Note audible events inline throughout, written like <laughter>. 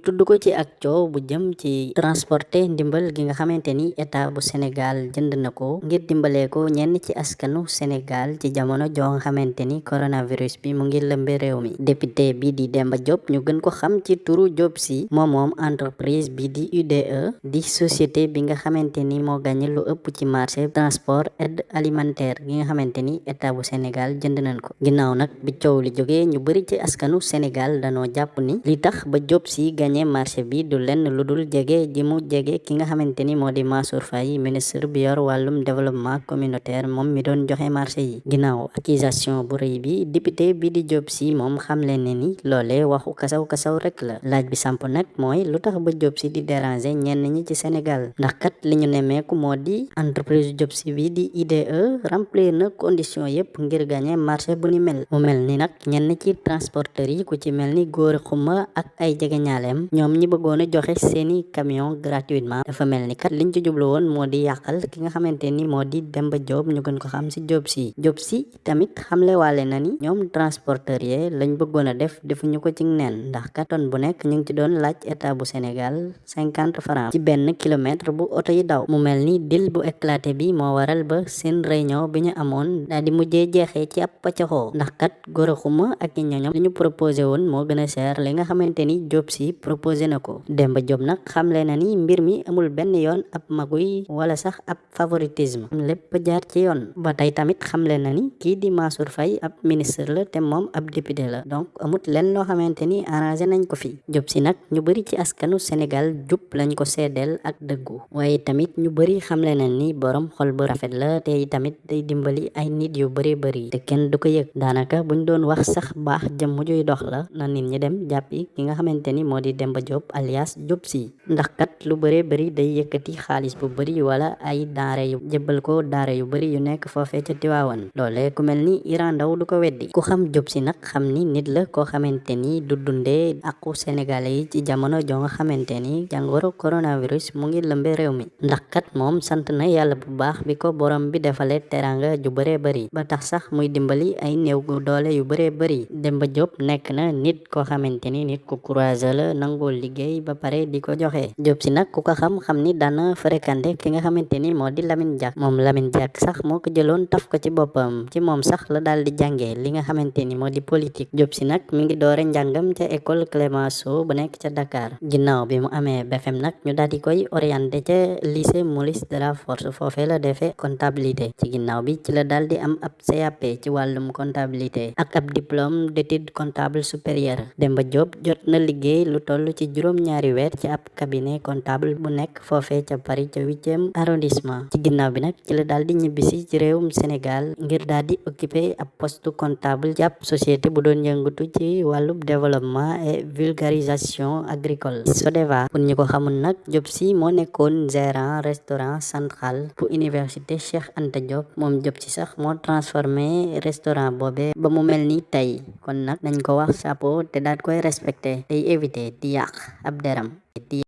tudd ko ci ak coow bu jëm ci transporter ndimbal gi nga xamante ni état bu Sénégal jënd na ko ngir dimbalee ko ñenn ci askanu Sénégal ci jamono joo nga xamante ni coronavirus bi mu ngi lëmbe réew mi député bi di Demba Diop ñu gën ko xam ci turu Diop Sy moom moom entreprise bi di UDE di société bi nga xamante ni moo gagné lu ëpp ci marché transport aide alimentaire gi nga xamante ni état bu Sénégal jënd nañ ko. Ginnaaw nag bi coow li jógee ñu bëri ci askanu Sénégal danoo jàpp ni li tax ba Diop Sy gagné marché bi du lenn lu dul jege ji mu jege ki nga xamante ni moo di Mansour Faye ministre bi yor wàllum développement communautaire moom mi doon joxe marché yi ginnaaw accusation bu rëy bi député bi di Diop Sy moom xamle ne ni loolee waxu kasaw kasaw rek la. Laaj bi samp nag mooy lu tax ba Diop Sy di déranger ñenn ñi ci Sénégal? Ndax kat li ñu nemmeeku moo entreprise Diop Sy bi di IDE remplir na condition yépp ngir gagné marché bu ni mel. Mu mel ni nag ñenn ci transporteurs yi ku ci mel ni góor xuma ak ay jegeñaaleem ñoom ñi bëggoon a joxe seeni camion gratuitement dafa mel ni kat liñ ci jublu woon moo di ki nga xamante ni moo di Demba Diop ñu gën ko xam ci Diop Sy Diop Sy tamit xamle waale na ni. Ñoom transporteurs yi lañ bëggoon a def defuñu ko ci neen ndax katon bu nekk ñu ci doon laaj état bu Sénégal cinquante francs ci benn kilomètre bu oto yi daw. Mu mel ni dil bu éclaté bi moo waral ba seen réunion bi ñu amoon daal di mujjee jeexee ci ab paccaxoo ndax kat góor xuma ak i ñoñom proposé woon moo gën a cher li nga xamante ni Diop Sy proposé na ko. Demba Diop nag xamle na ni mbir mi amul benn yoon ab maguy wala sax ab favoritisme. Lépp jaar ci yoon. Ba tey tamit xamle na ni kii di Mansour Faye ab ministre la te moom ab député la. Donc amut lenn loo xamante ni arrangé nañ ko fi. Diop Sy nag ñu bëri ci askanu Sénégal jub lañ ko seedeel ak dëggu. Waaye tamit ñu bëri xamle na ni borom xol bu rafet la te tamit day dimbali ay nit yu bëri bëri te kenn du ko yëg. Daanaka buñ doon wax sax baax jëm juy dox la na nit ñi dem jàppi ki nga xamante ni moo di Demba Diop alias Diop Sy ndax kat lu bëree bëri day yëkkati xaalis bu bëri wala ay daare yu jëbbal ko daare yu bëri yu nekk foofee ca Tiwaawan. Loolee ku mel ni Iran Ndaw du ko weddi. Ku xam xam ni nit la koo xamante ni du dundee aqu sénégalais ci jamono joo nga xamante ni jàngoro coronavirus mu ngi lëmbe réew mi. Ndax kat moom sant na yàlla bu baax bi ko borom bi teranga ju bëree bëri ba tax sax muy dimbali ay néew doole yu bëree bëri Demba Diop nekk na nit koo xamante ni nit ku courage la nangoo liggéey ba pare di ko joxe Diop Sy nag ku ko xam xam ni daana fréquenté ki nga xamante ni di Lamine Diack moom Lamine Diack sax moo ko taf ko ci boppam ci moom sax la daal di jàngee li nga xamante ni di politique Diop Sy nag mi ngi doore njàngam ca école Clémenceau bu nekk ca Dakar ginnaaw bi mu amee BFM nag ñu daal di koy orienté ca lycée Maurice Delafosse foofee la defee comptabilité ci ginnaaw bi ci la daal di am ab CAP ci wàllum comptabilité ak ab diplôme d'études comptables supérieures Demba Diop jot na liggéey lu toll ci juróom-ñaari weer ci ab cabinet comptable bu nekk foofee ca Paris ca huitième arrondissement ci ginnaaw bi nag ci la daal di ci réewum Sénégal ngir daal di occuper ab poste comptable ci ab société bu doon yëngatu ci wàllum développement et vulgarisation agricole. SODEVA pour ñi ko xamul nag Diop Sy moo nekkoon gérant restaurant central bu université Cheikh Anta Diop. Moom Diop Sy sax moo transformé restaurant boobe ba mu mel ni tey. Kon nag nañ ko wax chapeau te daal koy respecté. Tey éviter yàq ab deram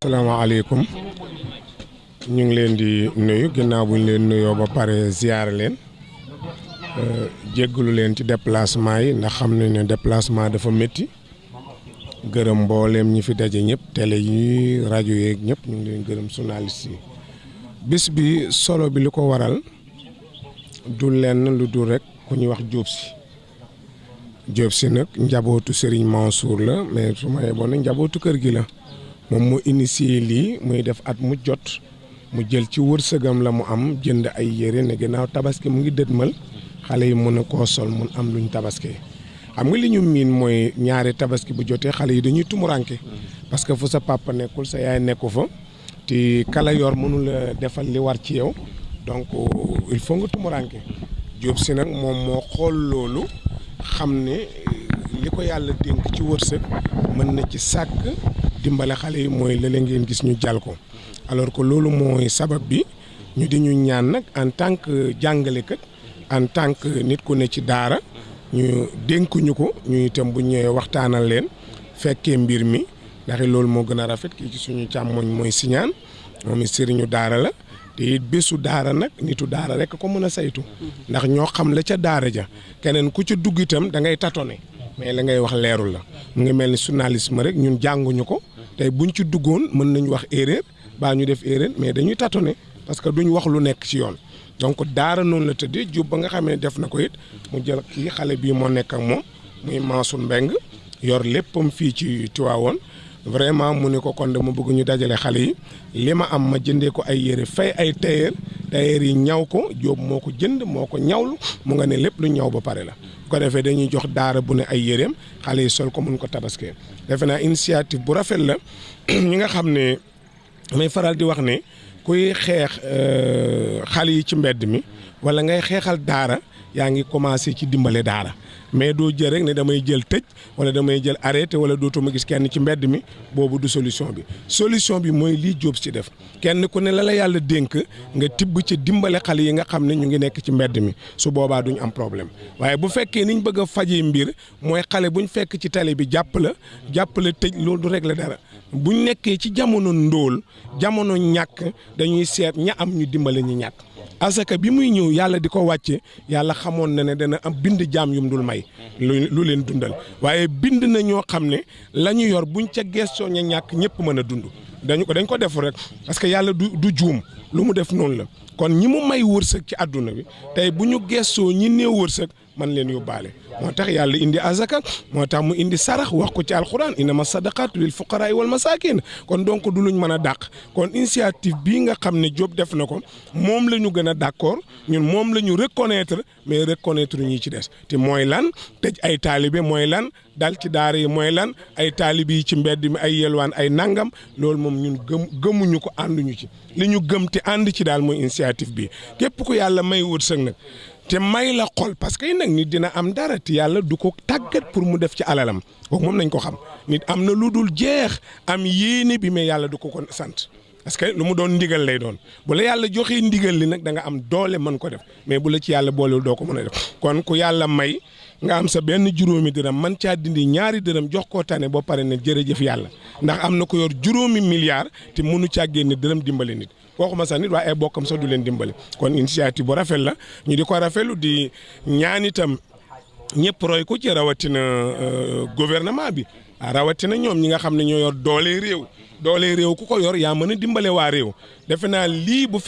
asalaamaaleykum ñu ngi leen di nuyu. Ginnaaw bu ñu leen nuyoo ba pare ziar leen. Jéggalu leen ci déplacement yi ndax xam nañ ne déplacement dafa métti. Gërëm mbooleem ñi fi daje ñëpp télé yi rajo yeeg ñëpp ñu ngi leen gërëm journaliste yi. Bis bi solo bi li ko waral du lenn lu dul rek ku ñuy wax Sy Diop si nag njabootu Serigne Mansour la mais su ma yeboon njabootu kër gi la. Moom moo initié lii muy def at mu jot mu jël ci wërsëgam la mu am jënd ay yére ne ginnaaw tabaski mu ngi dëdmal xale yi mën a koo sol mun am luñ tabaskee xam nga li ñu miin mooy ñaari tabaski bu jotee xale yi dañuy tumuranke parce que fu sa papa nekkul sa yaay nekku fa te kala yor mënul a defal li war ci yow donc il faut nga tumuranke. Diop si nag moom moo xool loolu xam ne li ko yàlla dénk ci wërsëg mën na ci sàkk dimbale xale yi mooy la ngeen gis ñu jàll ko. Alors que loolu mooy sabab bi ñu di ñu ñaan nag en tant que jàngalekat en tant que nit ku ne ci daara ñu dénkuñu ko ñu itam bu ñëwee waxtaanal leen fekkee mbir mi ndax loolu moo gën a rafet kii ci suñu càmmoñ mooy siñaan moom it sëriñu daara la. Te it bésu daara nag nitu daara rek ko mën saytu. ndax ñoo xam la ca daara ja. keneen ku ca dugg itam da ngay tatone mais la ngay wax leerul la. ngi ni journalisme rek ñun jànguñu ko. tey buñ ci duggoon mën nañ wax erreur baa ñu def erreur mais dañuy tâtonner parce que duñ wax lu nekk ci yoon. donc daara noonu la tëddee Diop ba nga xamee def na ko it mu jël kii xale bii moo nekk ak moom muy Mansour Mbeng yor léppam fii ci vraiment mu ne ko kon dama bëgg ñu dajale xale yi. am ma jëndee ko ay yére fay ay tailleur tailleur yi ñaw ko Diop moo jënd moo ñawlu mu nga lu ñaw ba pare la. Ko defee dañuy jox daara bu ne ay yéreem xale sol ko mun ko tabaskee defe naa initiative bu rafet la. <clears throat> Ñi nga xam may faral di wax kuy xale yi ci mi wala ngay daara yaa ngi commencé ci dimbale daara. Mais doo jël rek ne damay jël tëj wala damay jël arrêté wala dootuma gis kenn ci mbedd mi boobu du solution bi. Solution bi mooy lii Diop ci def. Kenn ku ne la la yàlla dénk nga tibb ci dimbale xale yi nga xam ñu ngi nekk ci mbedd mi. Su boobaa duñ am problème. Waaye bu fekkee niñ bëgg a fajee mbir mooy xale buñ fekk ci tali bi jàpp la jàpp la tëj loolu du régler dara. Buñ nekkee ci jamono ndóol jamono ñàkk dañuy seet ña am ñu dimbale ñi ñàkk asaka bi muy ñëw yàlla di ko wàcce yàlla na ne dana am bind jaam yum dul may. Lu leen dundal. Waaye bind na ñoo xam ne la ñu yor buñ ca gestoo ña ñàkk ñëpp mën a dañu ko dañ ko def rek parce que yàlla du du lu mu def noonu la. Kon ñi may wërsëg ci àdduna bi tey bu ñu ñi néew man leen yóbbaale. Moo tax yàlla indi azaka moo tax mu indi sarax wax ko ci alquran innama sadaqatu lil fuqaraay wal masakin kon donc du luñ mën a dàq. Kon initiative bii nga xam ne Diop def na ko moom la ñu gën a d'accord ñun moom la ñu reconnaître mais reconnaître ñi ci des. Te mooy lan? Tëj ay taalibe mooy lan? Dal ci daara yi mooy lan? Ay taalibe ci mbedd mi ay ay nangam? Loolu moom ñun gëm gëmuñu ko ànduñu ci. Li gëm te ànd ci daal mooy initiative bi. Képp ku yàlla may te may la xol. Parce que nag nit dina am dara te yàlla du ko tàggat pour mu def ci alalam. Kooku moom nañ ko xam. Nit am na lu jeex am yéene bi mais yàlla du ko ko sant. Parce que lu mu ndigal lay doon. Bu la yàlla joxee ndigal li nag da nga am doole mën ko def. Mais bu la ci yàlla boolewul doo ko mën a def. Kon ku yàlla may nga am sa benn juróomi dërëm man caa dindi ñaari dërëm jox koo tane boo pare ne jërëjëf yàlla. Ndax am na ko yor juróomi milliard te mënu caa génne nit waxuma sax nit waaye ay bokkam sax du leen dimbale kon initiative bu rafet la ñu di ko rafetlu di ñaan itam ñëpp roy ko ci rawatina gouvernement bi rawatina ñoom ñi nga xam ne ñoo yor doole réew doole réew ku ko yor yaa mën a dimbale waa réew defe bu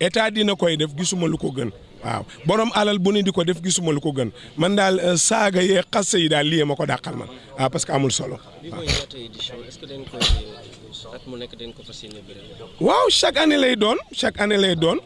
état dina koy def gisuma lu ko gën waaw. Borom alal bu ne di ko def gisuma lu ko gën. Man daal saaga yee xas yi daal lii ma ko dàqal man. Waaw parce que amul solo. waaw. chaque année lay doon chaque année lay doon.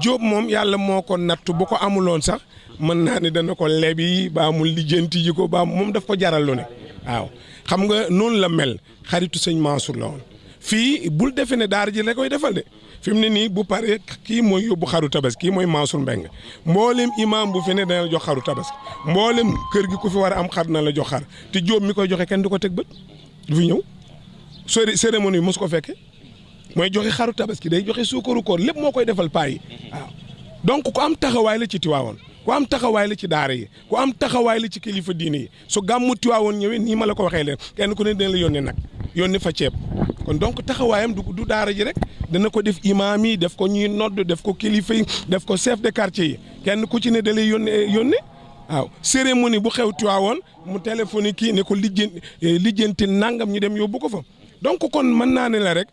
Diop moom yàlla moo ko nattu bu ko amuloon sax mën naa ne dana ko lebi ba mu lijjanti ji ko ba moom daf ko jaral lu ne. Waaw. Xam nga noonu la mel. Xaritu sëñ Mansour la woon. Fii bul defe ne daara ji la koy defal de. Fi mu ne nii bu paree kii mooy yóbbu xaru tabaski kii mooy Mansour Mbeng mboolem imam bu fi ne dana la jox xaru tabaski. Mboolem kër gi ku fi war am xar na la jox xar. Te Diop mi koy joxe kenn du ko teg bët. Du fi ñëw. Sori cérémonie mosu ko fekke. Mooy joxe xaru tabaski day joxe suukaru koor lépp moo koy defal paa yi. Waaw. Donc ku am taxawaay la ci Tiwaawoon. Ku am taxawaay la ci daara yi. Ku am taxawaay la ci kilifa diine yi. Su gàmmu Tiwaawoon ñëwee nii ma la ko waxee leen kenn ku ne dina la nag. Yónnee fa ceeb. Kon donc taxawaayam du du daara ji rek dana ko def imaam yi def ko ñuy nodd def ko kilifa yi def ko chef de quartier yi. Kenn ku ci ne da lay waaw. Cérémonie bu xew mu ne ko lijjanti nangam ñu dem donc kon ne la rek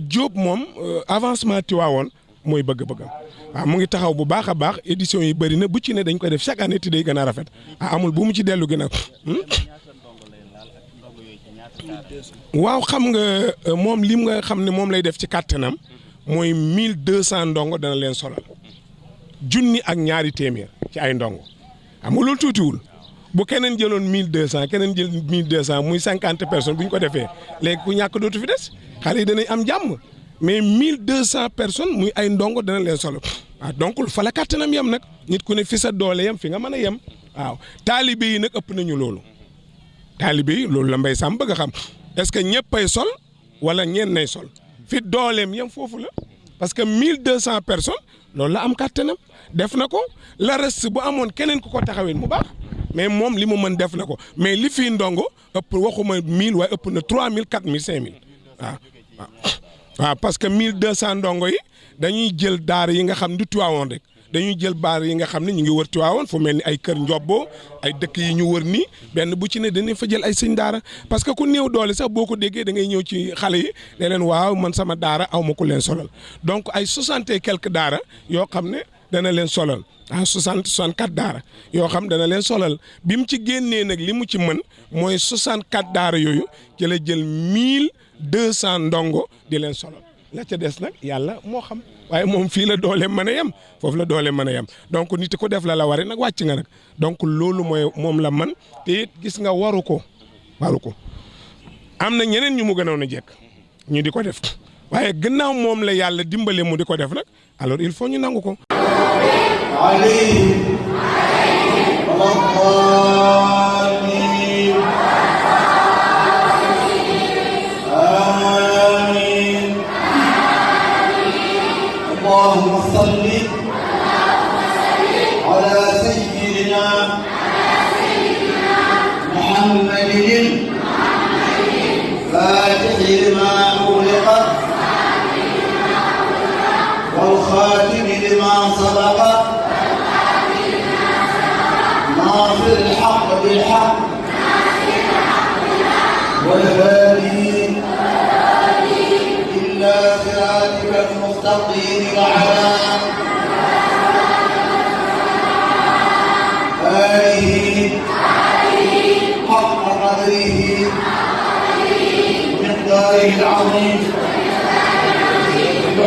Diop moom avancement Tiwaawoon mooy bëgg-bëggam. Waaw mu ngi taxaw bu baax a baax édition yi na bu ci ne dañ koy def chaque année te day rafet. Ah amul bu mu ci waaw xam nga moom lim nga xam ne moom lay def ci kàttanam mooy mille deux cent ndongo dana leen solal. Junni ak ñaari téeméer ci ay ndongo. Xam nga loolu tuutiwul. Bu keneen jëloon mille deux cent keneen jël mille deux cent muy cinquante personnes bu ñu ko defee léegi ku ñàkk dootu fi des. Xale yi danañ am jàmm. Mais mille deux cent personnes muy ay ndongo dana leen solo waaw donc fa la kàttanam yem nag. Nit ku ne fi sa doole yem fi nga mën a yem. Waaw. Taalibe yi nag ëpp nañu loolu. Taalibe yi la mbay sàmm bëgg est-ce que ñëppay sol wala ñeen nay sol? Fi dooleem yem foofu la. Parce que mille deux cent personnes loolu la am kàttanam. Def na ko. La reste bu amoon keneen ko mu mais moom li mu mën def na ko. Mais li fii ndongo ëpp waxuma mille waaye ëpp na trois mille quatre mille cinq mille. Waaw waaw. <coughs> Waaw parce que mille deux cent ndongo yi dañuy jël daara yi nga xam du dañuy jël baar yi nga xam ne ñu ngi wër Tiwaawoon fu mel ni ay kër Njobbo ay dëkk yi ñu wër nii benn bu ci ne dañuy fa jël ay sëñ daara. Parce que ku néew doole sax boo ko déggee da ngay ñëw ci xale yi ne waaw man sama daara aw ma ku leen solal. Donc ay soixante et daara yoo xam ne dana leen solal. Ah soixante soixante quatre daara yoo xam dana leen solal. Bi mu ci génnee nag li mu ci mën mooy soixante quatre daara yooyu ci jël mille deux cent ndongo di leen solal. La ca des nag yàlla moo xam. Waaye moom fii la doole mën a yem foofu la doole mën a yem donc nit ko def la la wari nag wàcc nga nag donc loolu mooy moom la man te it gis nga waru ko waru ko am na ñeneen ñu mu gënoon a jekk ñu di ko def waaye gannaaw moom la yàlla dimbale mu di ko def nag alors il faut ñu nangu ko. اللهم صل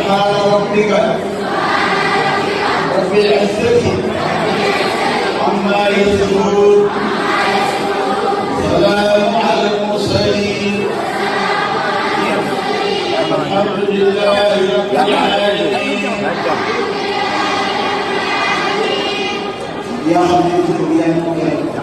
سبحان ربك رب العزة عما يصفون سلام على المرسلين الحمد لله رب العالمين يا خليفة